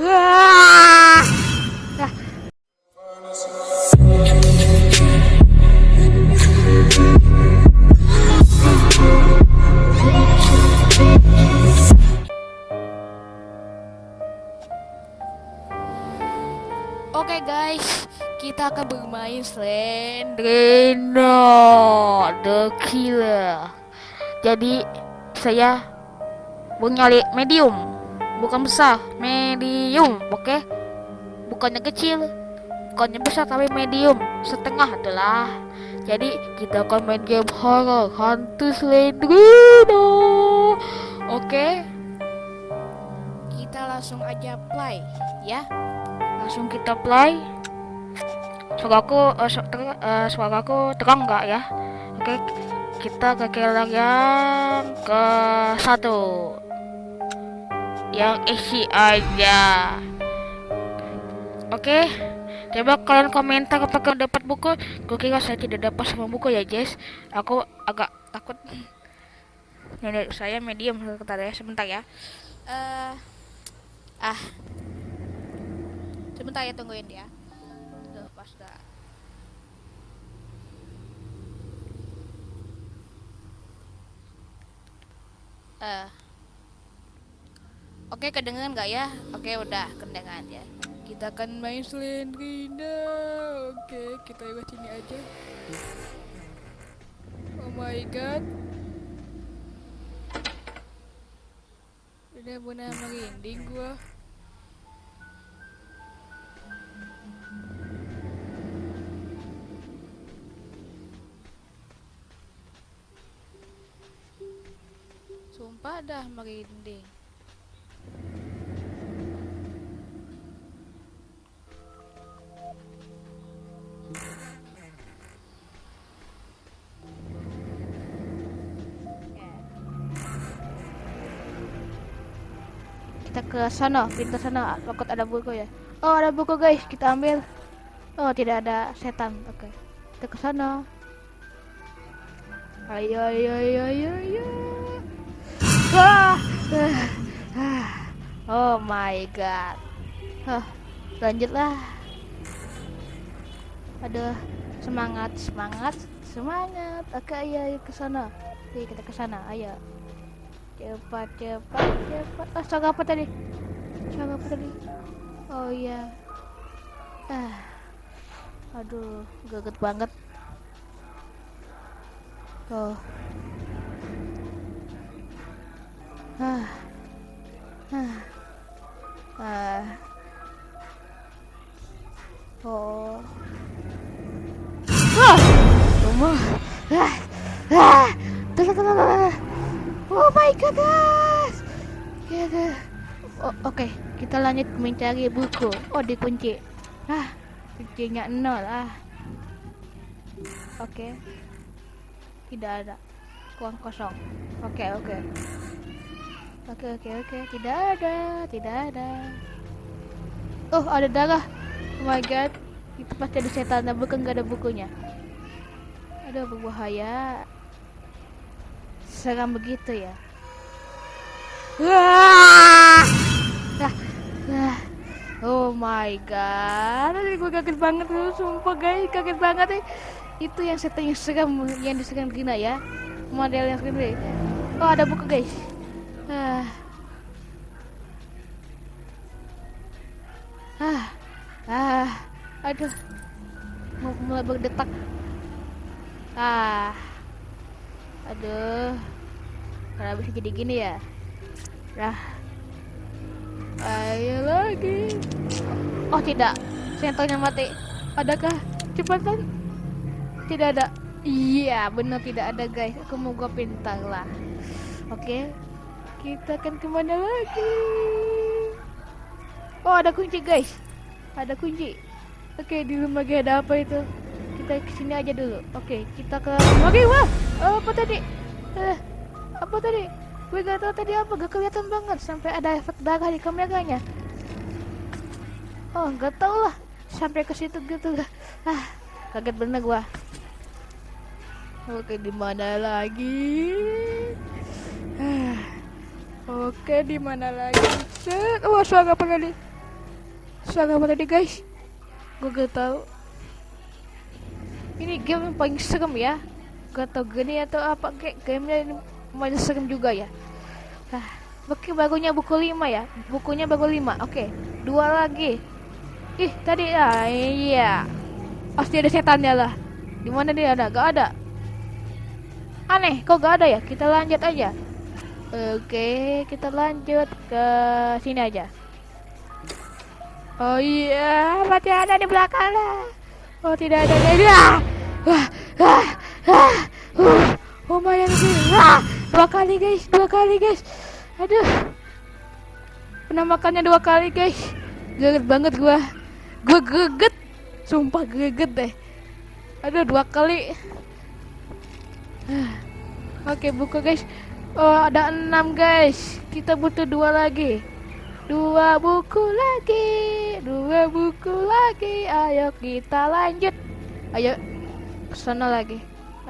Oke guys, kita akan bermain Slendrino the Killer. Jadi saya mau nyari medium, bukan besar, medium, oke? Bukannya kecil, bukannya besar tapi medium, setengah adalah. Jadi kita akan main game horror hantu Slendrino. Oke? Kita langsung aja play ya langsung kita play suaraku uh, su ter uh, suaraku terang nggak ya oke kita ke killer yang ke satu yang isi aja. Oke coba kalian komentar apakah dapat buku? Gue kira saya tidak dapat sama buku ya Jess. Aku agak takut. Nenek saya medium sebentar ya sebentar ya. Uh, ah. Sebentar ya tungguin ya tuh pas dah. Uh. Oke kedengeran nggak ya? Oke udah kedengeran ya. Kita akan main Slendrina oke kita lewat sini aja. Oh my god. Udah benar merinding gua. Sumpah dah merinding. Kita ke sana, pintu sana. Takut ada buku ya. Oh, ada buku guys, kita ambil. Oh, tidak ada setan. Oke. Okay. Kita ke sana. Ayo, ayo, ayo, ayo, ayo. Oh my god. Huh, lanjutlah. Aduh, semangat, semangat, semangat. Oke, ayo, ayo ke sana. Oke, kita ke sana. Ayo. Cepat, cepat, cepat. Ah, oh, apa tadi? Suara apa tadi? Oh iya. Ah. Aduh, gaget banget. Oh. Ah. Ah. Ah. Oh. Ah. Rumah. Ah. Ah. Oh my goodness. Gitu. Oh, Oke, okay. kita lanjut mencari buku. Oh, dikunci. Ah, kuncinya nol ah. Oke. Okay. Tidak ada. Uang kosong. Oke, okay, oke. Okay. Oke oke oke, tidak ada, tidak ada. Oh ada darah. Oh my god, itu pasti ada setan, bukan gak ada bukunya. Aduh berbahaya. Seram begitu ya. Wah! Ah, ah. Oh my god, Aduh, gue kaget banget tuh, sumpah guys, kaget banget nih. Itu yang setan yang seram, yang diserang Gina ya, model yang ini. Oh ada buku guys. Ah. Ah. Ah. Aduh. Mau mulai berdetak. Ah. Aduh. Kenapa bisa jadi gini ya? Nah. Ayo lagi. Oh tidak. Sentornya mati. Adakah? Cepetan. Tidak ada. Iya, benar tidak ada guys. Aku mau gua pintar lah. Oke. Kita akan ke mana lagi oh ada kunci guys ada kunci oke di rumah ada apa itu kita ke sini aja dulu oke kita ke oke wah oh, apa tadi eh, apa tadi gue gak tahu tadi apa gak kelihatan banget sampai ada efek darah di kameranya oh gak tau lah sampai ke situ gitu ah kaget bener gua oke di mana lagi ah Oke, di mana lagi? Set. Wah, suara apa kali? Salah apa tadi guys? Gue gak tahu. Ini game yang paling serem ya. Gak tau gini atau apa kayak gamenya ini main serem juga ya. Ah, oke bagunya buku 5 ya. Bukunya baru 5. Oke, dua lagi. Ih, tadi ah iya. Pasti ada setannya lah. Di mana dia ada? Gak ada. Aneh, kok gak ada ya? Kita lanjut aja. Oke, kita lanjut ke sini aja. Oh iya, masih ada di belakang lah. Oh tidak ada dia. Wah, lumayan sih. Ah, dua kali guys, dua kali guys. Aduh, penampakannya dua kali guys. Geget banget gua. Gua geget, sumpah geget deh. Aduh, dua kali. Oke, buka guys. Oh, ada enam guys. Kita butuh dua lagi. Dua buku lagi, dua buku lagi. Ayo kita lanjut. Ayo sana lagi.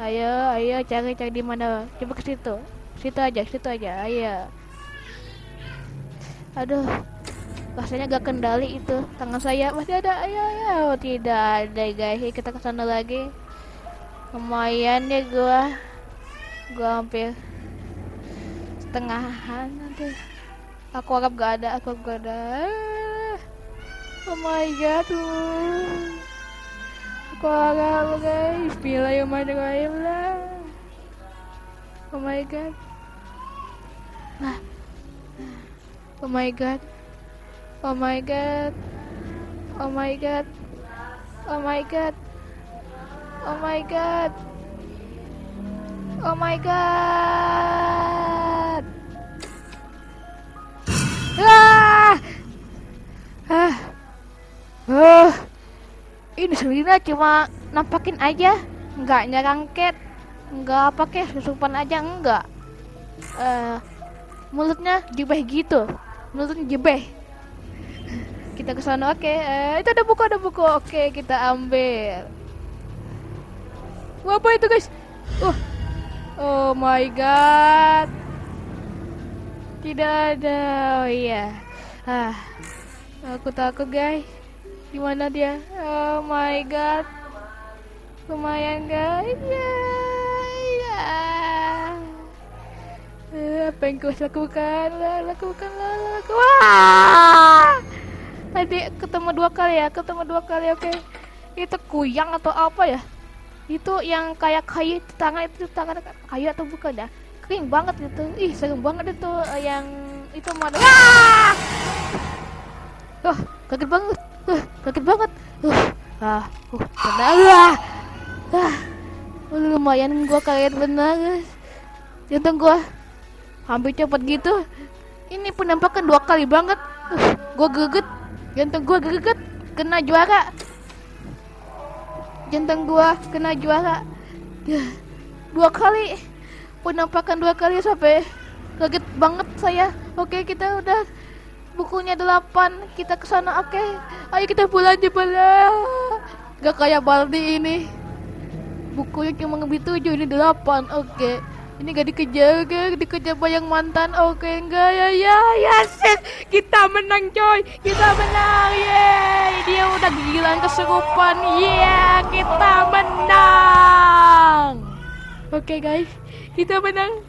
Ayo, ayo cari cari di mana? Coba ke situ. Situ aja, situ aja. Ayo. Aduh. Rasanya gak kendali itu. Tangan saya masih ada. Ayo, ayo. Oh, tidak ada guys. Kita ke sana lagi. Lumayan ya gua. Gua hampir setengahan nanti. Aku harap gak ada, aku gak ada. Oh my god. Aku harap guys. Bismillahirrahmanirrahim lah. Oh my god. Nah. Oh my god. Oh my god. Oh my god. Oh my god. Oh my god. Oh my god. Sebenarnya cuma nampakin aja, nggak nyerangket, nggak pakai susupan aja enggak. Uh, mulutnya jebeh gitu, mulutnya jebeh. Kita ke sana oke. Okay. Uh, itu ada buku ada buku. Oke, okay, kita ambil. Wah, apa itu guys? Uh. Oh my god. Tidak ada. Oh iya. Ah. Aku takut, guys. Gimana dia? Oh my god. Lumayan, guys. Ya. Ya. Uh, apa yang kau lakukan? Lakukan, lakukan. Wah! Tadi ketemu dua kali ya, ketemu dua kali. Oke. Okay. Itu kuyang atau apa ya? Itu yang kayak kayu itu tangan itu tangan kayu atau bukan ya? kering banget gitu ih serem banget itu uh, yang itu mana ah oh kaget banget uh, kaget banget. Uh, ah uh, benar ah, ah lumayan gua kaget benar. Guys jantung gua hampir cepet gitu. Ini penampakan dua kali banget. Uh, gua geget. Jantung gua geget kena juara. Jantung gua kena juara. Ya, dua kali penampakan dua kali sampai kaget banget saya. Oke kita udah bukunya delapan kita ke sana oke. Ayo kita pulang aja pulang gak kayak Baldi ini. Bukunya cuma lebih tujuh ini delapan oke. Ini gak dikejar gak dikejar bayang mantan oke. Enggak ya ya ya yes, kita menang coy. Kita menang yeay. Dia udah gila kesurupan. Yeah kita menang. Oke okay, guys. Kita menang